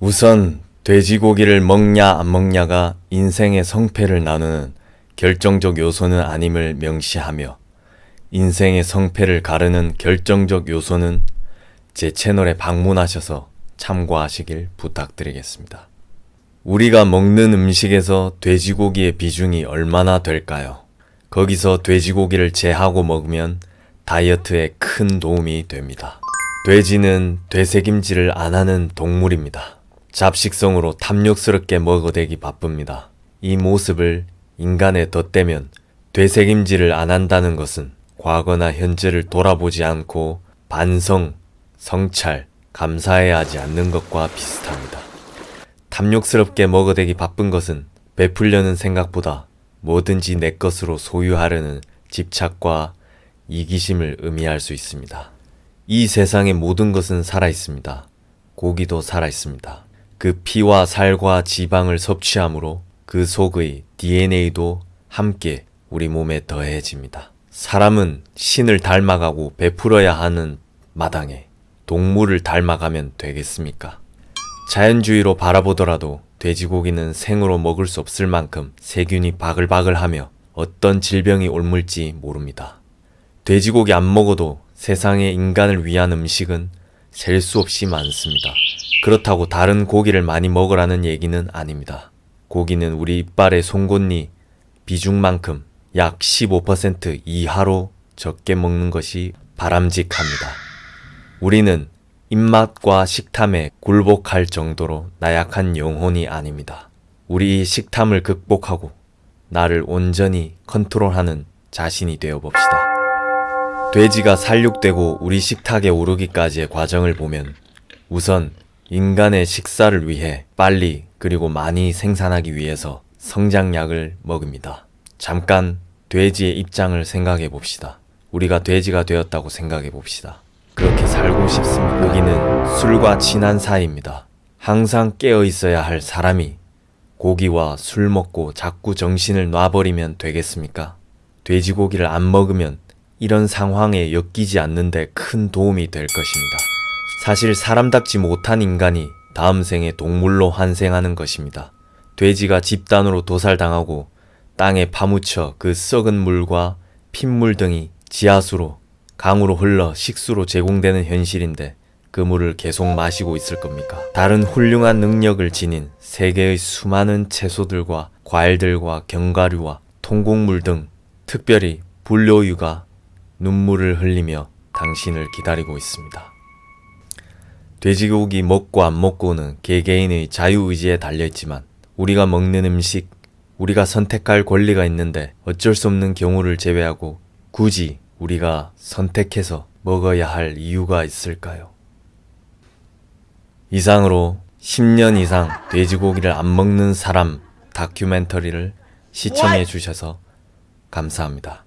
우선 돼지고기를 먹냐 안 먹냐가 인생의 성패를 나누는 결정적 요소는 아님을 명시하며 인생의 성패를 가르는 결정적 요소는 제 채널에 방문하셔서 참고하시길 부탁드리겠습니다. 우리가 먹는 음식에서 돼지고기의 비중이 얼마나 될까요? 거기서 돼지고기를 제하고 먹으면 다이어트에 큰 도움이 됩니다. 돼지는 되새김질을 안 하는 동물입니다. 잡식성으로 탐욕스럽게 먹어대기 바쁩니다. 이 모습을 인간에 덧대면 되새김질을 안 한다는 것은 과거나 현재를 돌아보지 않고 반성, 성찰, 감사해야 하지 않는 것과 비슷합니다. 탐욕스럽게 먹어대기 바쁜 것은 베풀려는 생각보다 뭐든지 내 것으로 소유하려는 집착과 이기심을 의미할 수 있습니다. 이 세상의 모든 것은 살아있습니다. 고기도 살아있습니다. 그 피와 살과 지방을 섭취하므로 그 속의 DNA도 함께 우리 몸에 더해집니다. 사람은 신을 닮아가고 베풀어야 하는 마당에 동물을 닮아가면 되겠습니까? 자연주의로 바라보더라도 돼지고기는 생으로 먹을 수 없을 만큼 세균이 바글바글하며 어떤 질병이 옮을지 모릅니다. 돼지고기 안 먹어도 세상의 인간을 위한 음식은 셀 수 없이 많습니다. 그렇다고 다른 고기를 많이 먹으라는 얘기는 아닙니다. 고기는 우리 이빨의 송곳니 비중만큼 약 15% 이하로 적게 먹는 것이 바람직합니다. 우리는 입맛과 식탐에 굴복할 정도로 나약한 영혼이 아닙니다. 우리 이 식탐을 극복하고 나를 온전히 컨트롤하는 자신이 되어 봅시다. 돼지가 살육되고 우리 식탁에 오르기까지의 과정을 보면 우선 인간의 식사를 위해 빨리 그리고 많이 생산하기 위해서 성장약을 먹습니다. 잠깐 돼지의 입장을 생각해 봅시다. 우리가 돼지가 되었다고 생각해 봅시다. 그렇게 살고 싶습니다. 여기는 술과 친한 사이입니다. 항상 깨어 있어야 할 사람이 고기와 술 먹고 자꾸 정신을 놔버리면 되겠습니까? 돼지고기를 안 먹으면 이런 상황에 엮이지 않는데 큰 도움이 될 것입니다. 사실 사람답지 못한 인간이 다음 생에 동물로 환생하는 것입니다. 돼지가 집단으로 도살당하고 땅에 파묻혀 그 썩은 물과 핏물 등이 지하수로 강으로 흘러 식수로 제공되는 현실인데 그 물을 계속 마시고 있을 겁니까? 다른 훌륭한 능력을 지닌 세계의 수많은 채소들과 과일들과 견과류와 통곡물 등 특별히 분료유가 눈물을 흘리며 당신을 기다리고 있습니다. 돼지고기 먹고 안 먹고는 개개인의 자유의지에 달려있지만 우리가 먹는 음식, 우리가 선택할 권리가 있는데 어쩔 수 없는 경우를 제외하고 굳이 우리가 선택해서 먹어야 할 이유가 있을까요? 이상으로 10년 이상 돼지고기를 안 먹는 사람 다큐멘터리를 시청해 주셔서 감사합니다.